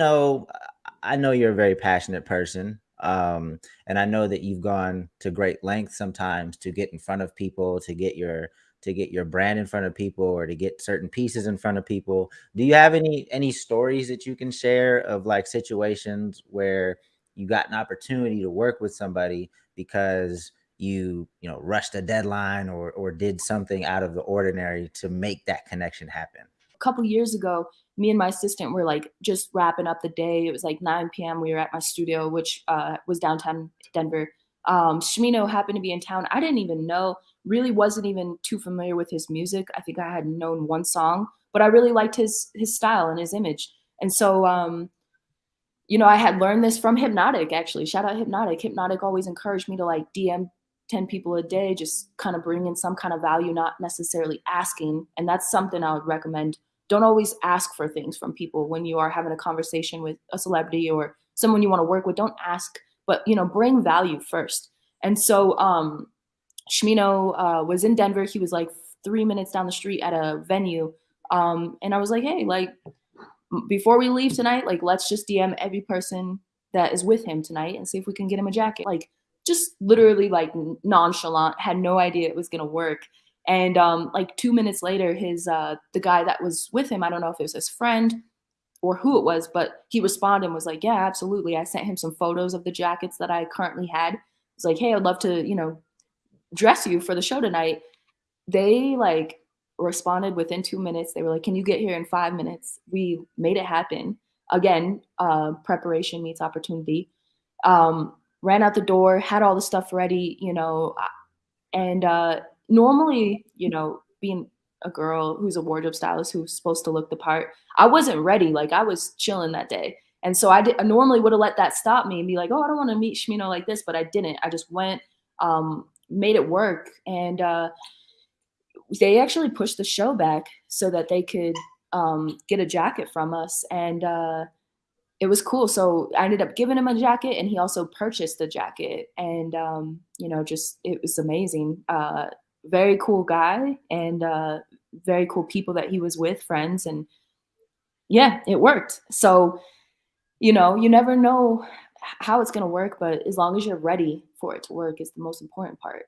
know I know you're a very passionate person. Um, and I know that you've gone to great lengths sometimes to get in front of people, to get your to get your brand in front of people or to get certain pieces in front of people. Do you have any any stories that you can share of like situations where you got an opportunity to work with somebody because you you know rushed a deadline or or did something out of the ordinary to make that connection happen? Couple years ago, me and my assistant were like just wrapping up the day. It was like 9 p.m. We were at my studio, which uh, was downtown Denver. Um, Smino happened to be in town. I didn't even know, really wasn't even too familiar with his music. I think I had known one song, but I really liked his his style and his image. And so, um, you know, I had learned this from Hypnotic actually. Shout out Hypnotic. Hypnotic always encouraged me to like DM 10 people a day, just kind of bring in some kind of value, not necessarily asking. And that's something I would recommend don't always ask for things from people when you are having a conversation with a celebrity or someone you want to work with. Don't ask, but you know, bring value first. And so um Smino uh, was in Denver. He was like three minutes down the street at a venue. Um, and I was like, hey, like before we leave tonight, like let's just DM every person that is with him tonight and see if we can get him a jacket. Like just literally like nonchalant, had no idea it was gonna work. And um, like two minutes later, his uh, the guy that was with him, I don't know if it was his friend or who it was, but he responded and was like, "Yeah, absolutely." I sent him some photos of the jackets that I currently had. It's like, "Hey, I'd love to, you know, dress you for the show tonight." They like responded within two minutes. They were like, "Can you get here in five minutes?" We made it happen. Again, uh, preparation meets opportunity. Um, ran out the door, had all the stuff ready, you know, and uh, normally, you know, being a girl who's a wardrobe stylist who's supposed to look the part, I wasn't ready. Like I was chilling that day. And so I, did, I normally would have let that stop me and be like, oh, I don't want to meet Smino like this, but I didn't. I just went, um, made it work. And uh, they actually pushed the show back so that they could um, get a jacket from us. And uh, it was cool. So I ended up giving him a jacket and he also purchased the jacket. And, um, you know, just, it was amazing. Uh, very cool guy and uh, very cool people that he was with, friends, and yeah, it worked. So, you know, you never know how it's gonna work, but as long as you're ready for it to work is the most important part.